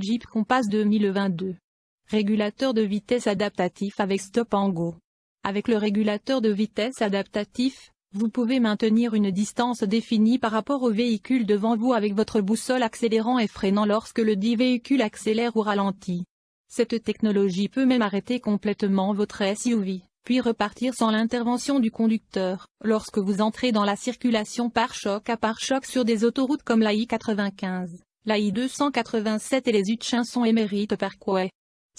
Jeep Compass 2022. Régulateur de vitesse adaptatif avec stop and go. Avec le régulateur de vitesse adaptatif, vous pouvez maintenir une distance définie par rapport au véhicule devant vous avec votre boussole accélérant et freinant lorsque le dit véhicule accélère ou ralentit. Cette technologie peut même arrêter complètement votre SUV, puis repartir sans l'intervention du conducteur, lorsque vous entrez dans la circulation par choc à par choc sur des autoroutes comme la I-95, la I-287 et les Hutchinson Emeryte Parkway.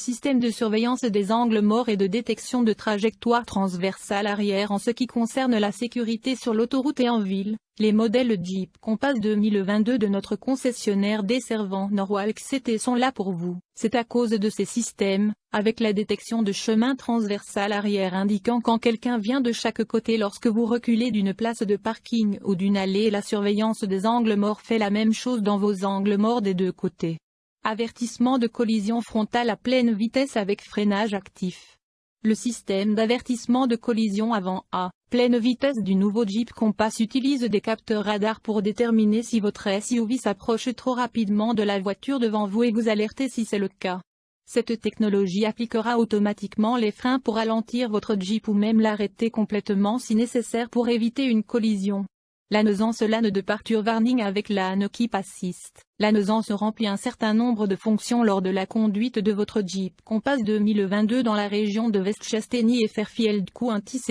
Système de surveillance des angles morts et de détection de trajectoire transversale arrière en ce qui concerne la sécurité sur l'autoroute et en ville, les modèles Jeep Compass 2022 de notre concessionnaire desservant Norwalk City sont là pour vous. C'est à cause de ces systèmes, avec la détection de chemin transversal arrière indiquant quand quelqu'un vient de chaque côté lorsque vous reculez d'une place de parking ou d'une allée la surveillance des angles morts fait la même chose dans vos angles morts des deux côtés. Avertissement de collision frontale à pleine vitesse avec freinage actif. Le système d'avertissement de collision avant à pleine vitesse du nouveau Jeep Compass utilise des capteurs radar pour déterminer si votre SUV s'approche trop rapidement de la voiture devant vous et vous alerter si c'est le cas. Cette technologie appliquera automatiquement les freins pour ralentir votre Jeep ou même l'arrêter complètement si nécessaire pour éviter une collision. La nuisance LAN de parture warning avec la Keep Assist. La remplit un certain nombre de fonctions lors de la conduite de votre Jeep Compass 2022 dans la région de Westchester et Fairfield County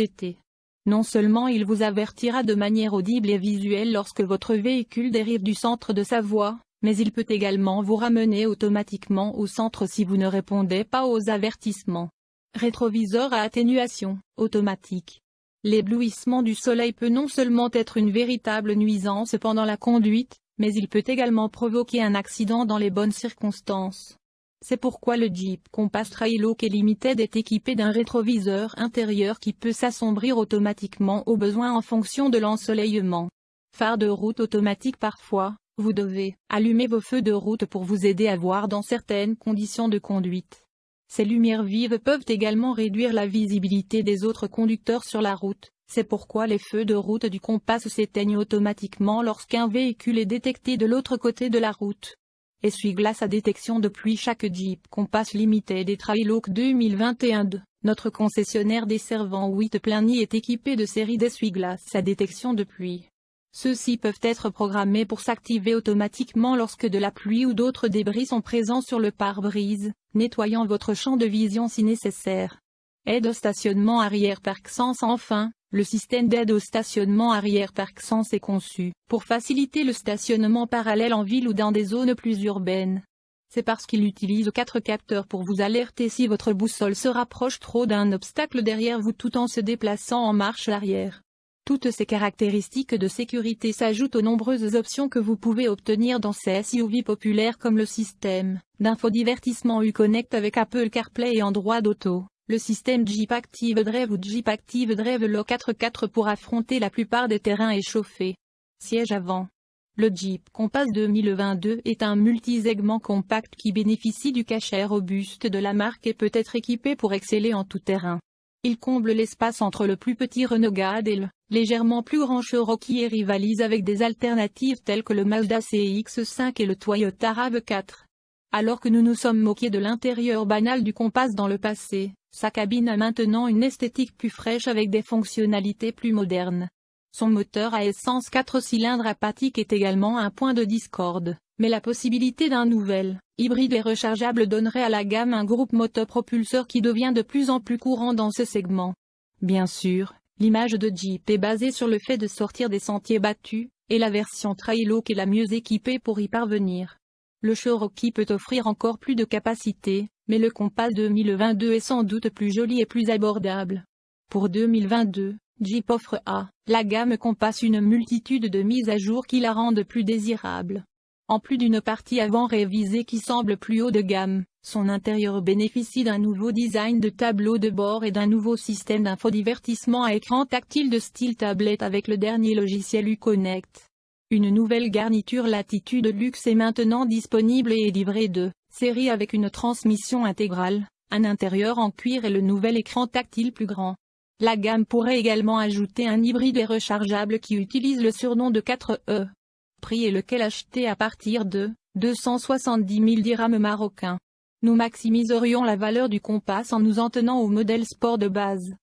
Non seulement il vous avertira de manière audible et visuelle lorsque votre véhicule dérive du centre de sa voie, mais il peut également vous ramener automatiquement au centre si vous ne répondez pas aux avertissements. Rétroviseur à atténuation, automatique. L'éblouissement du soleil peut non seulement être une véritable nuisance pendant la conduite, mais il peut également provoquer un accident dans les bonnes circonstances. C'est pourquoi le Jeep Compass Trailhawk Limited est équipé d'un rétroviseur intérieur qui peut s'assombrir automatiquement au besoin en fonction de l'ensoleillement. Phare de route automatique parfois, vous devez allumer vos feux de route pour vous aider à voir dans certaines conditions de conduite. Ces lumières vives peuvent également réduire la visibilité des autres conducteurs sur la route, c'est pourquoi les feux de route du Compass s'éteignent automatiquement lorsqu'un véhicule est détecté de l'autre côté de la route. Essuie-glace à détection de pluie Chaque Jeep Compass Limited et Trailhawk 2021 de notre concessionnaire desservant White-Plainy est équipé de séries d'essuie-glace à détection de pluie. Ceux-ci peuvent être programmés pour s'activer automatiquement lorsque de la pluie ou d'autres débris sont présents sur le pare-brise, nettoyant votre champ de vision si nécessaire. Aide au stationnement arrière Park Sense Enfin, le système d'aide au stationnement arrière Park Sense est conçu pour faciliter le stationnement parallèle en ville ou dans des zones plus urbaines. C'est parce qu'il utilise quatre capteurs pour vous alerter si votre boussole se rapproche trop d'un obstacle derrière vous tout en se déplaçant en marche arrière. Toutes ces caractéristiques de sécurité s'ajoutent aux nombreuses options que vous pouvez obtenir dans ces SUV populaires comme le système d'infodivertissement Uconnect avec Apple CarPlay et Android Auto, le système Jeep Active Drive ou Jeep Active Drive 4x4 pour affronter la plupart des terrains échauffés. Siège avant. Le Jeep Compass 2022 est un multisegment compact qui bénéficie du cachet robuste de la marque et peut être équipé pour exceller en tout terrain. Il comble l'espace entre le plus petit Renegade et le légèrement plus grand Cherokee et rivalise avec des alternatives telles que le Mazda CX-5 et le Toyota RAV4. Alors que nous nous sommes moqués de l'intérieur banal du Compass dans le passé, sa cabine a maintenant une esthétique plus fraîche avec des fonctionnalités plus modernes. Son moteur à essence 4 cylindres apathique est également un point de discorde, mais la possibilité d'un nouvel hybride et rechargeable donnerait à la gamme un groupe motopropulseur qui devient de plus en plus courant dans ce segment. Bien sûr, l'image de Jeep est basée sur le fait de sortir des sentiers battus, et la version Trailhawk est la mieux équipée pour y parvenir. Le Cherokee peut offrir encore plus de capacité, mais le Compass 2022 est sans doute plus joli et plus abordable. Pour 2022, Jeep offre à la gamme Compass une multitude de mises à jour qui la rendent plus désirable. En plus d'une partie avant révisée qui semble plus haut de gamme, son intérieur bénéficie d'un nouveau design de tableau de bord et d'un nouveau système d'infodivertissement à écran tactile de style tablette avec le dernier logiciel Uconnect. Une nouvelle garniture Latitude Luxe est maintenant disponible et est livrée de série avec une transmission intégrale, un intérieur en cuir et le nouvel écran tactile plus grand. La gamme pourrait également ajouter un hybride et rechargeable qui utilise le surnom de 4E. Prix et lequel acheter à partir de 270 000 dirhams marocains. Nous maximiserions la valeur du Compass en nous en tenant au modèle sport de base.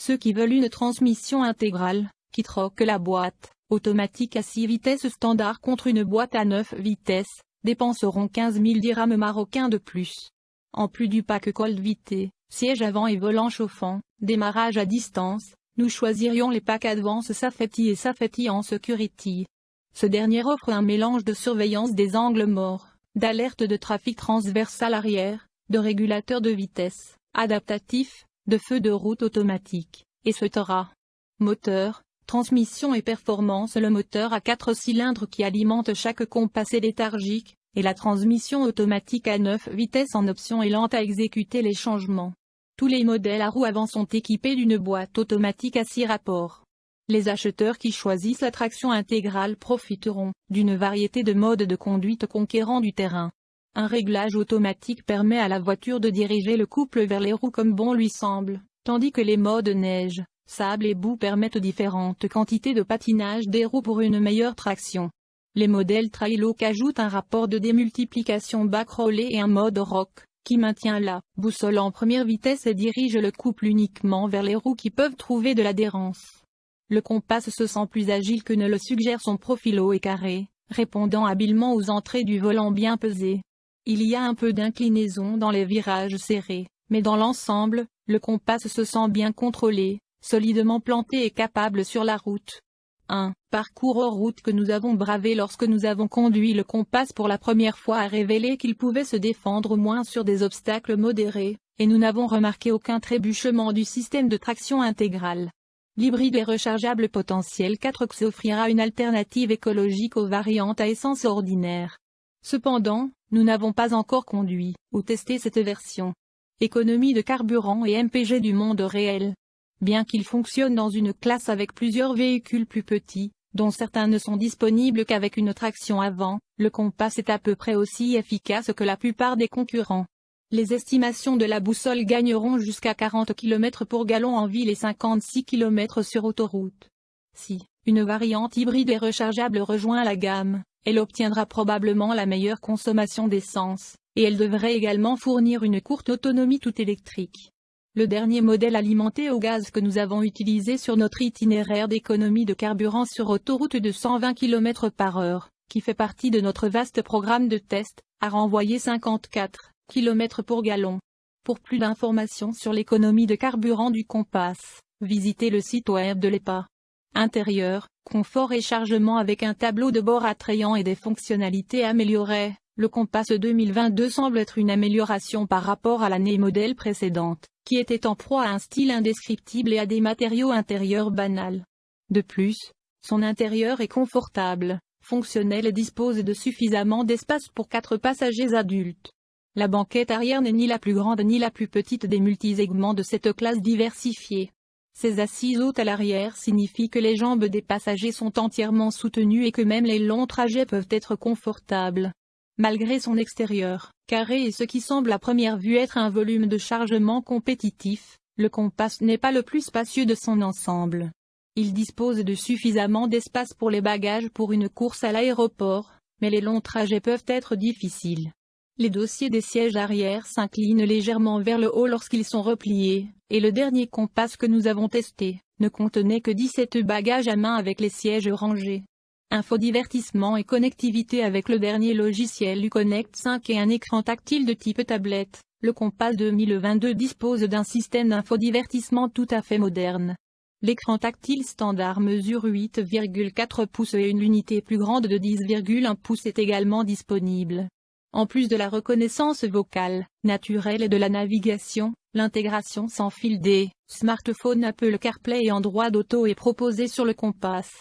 Ceux qui veulent une transmission intégrale, qui troquent la boîte automatique à 6 vitesses standard contre une boîte à 9 vitesses, dépenseront 15 000 dirhams marocains de plus. En plus du pack Cold VT, siège avant et volant chauffant, démarrage à distance, nous choisirions les packs Advance Safety et Safety en Security. Ce dernier offre un mélange de surveillance des angles morts, d'alerte de trafic transversal arrière, de régulateur de vitesse, adaptatif, de feu de route automatique, et souhaitera. Moteur, transmission et performance Le moteur à 4 cylindres qui alimente chaque compassé léthargique, et la transmission automatique à 9 vitesses en option et lente à exécuter les changements. Tous les modèles à roues avant sont équipés d'une boîte automatique à 6 rapports. Les acheteurs qui choisissent la traction intégrale profiteront d'une variété de modes de conduite conquérant du terrain. Un réglage automatique permet à la voiture de diriger le couple vers les roues comme bon lui semble, tandis que les modes neige, sable et boue permettent différentes quantités de patinage des roues pour une meilleure traction. Les modèles Trailloc ajoutent un rapport de démultiplication backrollé et un mode rock, qui maintient la boussole en première vitesse et dirige le couple uniquement vers les roues qui peuvent trouver de l'adhérence. Le Compass se sent plus agile que ne le suggère son profil haut et carré, répondant habilement aux entrées du volant bien pesé. Il y a un peu d'inclinaison dans les virages serrés, mais dans l'ensemble, le Compass se sent bien contrôlé, solidement planté et capable sur la route. Un parcours hors route que nous avons bravé lorsque nous avons conduit le Compass pour la première fois a révélé qu'il pouvait se défendre moins sur des obstacles modérés, et nous n'avons remarqué aucun trébuchement du système de traction intégrale. L'hybride et rechargeable potentiel 4X offrira une alternative écologique aux variantes à essence ordinaire. Cependant, nous n'avons pas encore conduit ou testé cette version. Économie de carburant et MPG du monde réel. Bien qu'il fonctionne dans une classe avec plusieurs véhicules plus petits, dont certains ne sont disponibles qu'avec une traction avant, le Compass est à peu près aussi efficace que la plupart des concurrents. Les estimations de la boussole gagneront jusqu'à 40 km pour gallon en ville et 56 km sur autoroute. Si une variante hybride et rechargeable rejoint la gamme, elle obtiendra probablement la meilleure consommation d'essence, et elle devrait également fournir une courte autonomie tout électrique. Le dernier modèle alimenté au gaz que nous avons utilisé sur notre itinéraire d'économie de carburant sur autoroute de 120 km par heure, qui fait partie de notre vaste programme de test, a renvoyé 54 km pour gallon. Pour plus d'informations sur l'économie de carburant du Compass, visitez le site web de l'EPA. Intérieur, confort et chargement avec un tableau de bord attrayant et des fonctionnalités améliorées, le Compass 2022 semble être une amélioration par rapport à l'année modèle précédente qui était en proie à un style indescriptible et à des matériaux intérieurs banals. De plus, son intérieur est confortable, fonctionnel et dispose de suffisamment d'espace pour quatre passagers adultes. La banquette arrière n'est ni la plus grande ni la plus petite des multisegments de cette classe diversifiée. Ces assises hautes à l'arrière signifient que les jambes des passagers sont entièrement soutenues et que même les longs trajets peuvent être confortables. Malgré son extérieur, carré et ce qui semble à première vue être un volume de chargement compétitif, le Compass n'est pas le plus spacieux de son ensemble. Il dispose de suffisamment d'espace pour les bagages pour une course à l'aéroport, mais les longs trajets peuvent être difficiles. Les dossiers des sièges arrière s'inclinent légèrement vers le haut lorsqu'ils sont repliés, et le dernier Compass que nous avons testé, ne contenait que 17 bagages à main avec les sièges rangés. Infodivertissement et connectivité avec le dernier logiciel Uconnect 5 et un écran tactile de type tablette, le Compass 2022 dispose d'un système d'infodivertissement tout à fait moderne. L'écran tactile standard mesure 8,4 pouces et une unité plus grande de 10,1 pouces est également disponible. En plus de la reconnaissance vocale, naturelle et de la navigation, l'intégration sans fil des smartphones Apple CarPlay et Android Auto est proposée sur le Compass.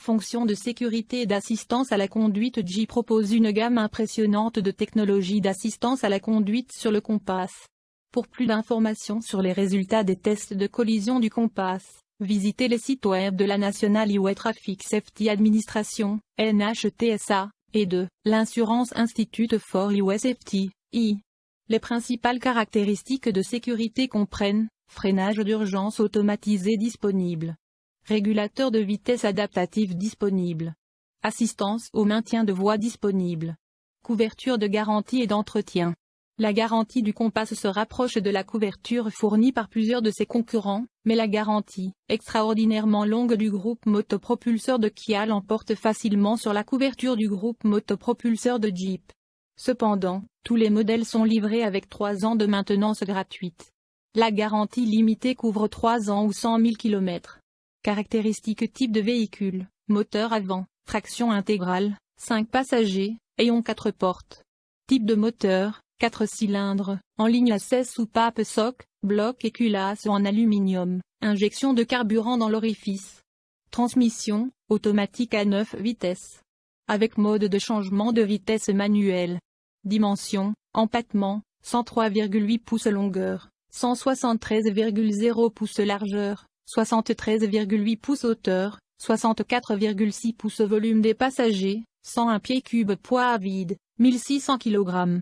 Fonction de sécurité et d'assistance à la conduite J propose une gamme impressionnante de technologies d'assistance à la conduite sur le Compass. Pour plus d'informations sur les résultats des tests de collision du Compass, visitez les sites web de la National Highway Traffic Safety Administration, NHTSA, et de l'Insurance Institute for Highway Safety, I. Les principales caractéristiques de sécurité comprennent freinage d'urgence automatisé disponible Régulateur de vitesse adaptatif disponible. Assistance au maintien de voies disponibles. Couverture de garantie et d'entretien. La garantie du Compass se rapproche de la couverture fournie par plusieurs de ses concurrents, mais la garantie, extraordinairement longue du groupe motopropulseur de Kia l'emporte facilement sur la couverture du groupe motopropulseur de Jeep. Cependant, tous les modèles sont livrés avec 3 ans de maintenance gratuite. La garantie limitée couvre 3 ans ou 100 000 km. Caractéristiques type de véhicule, moteur avant, traction intégrale, 5 passagers, ayant 4 portes. Type de moteur, 4 cylindres, en ligne à 16 soupapes soc, bloc et culasse en aluminium, injection de carburant dans l'orifice. Transmission, automatique à 9 vitesses. Avec mode de changement de vitesse manuel. Dimension, empattement, 103,8 pouces longueur, 173,0 pouces largeur, 73,8 pouces hauteur, 64,6 pouces volume des passagers, 101 pieds cubes poids à vide, 1600 kg.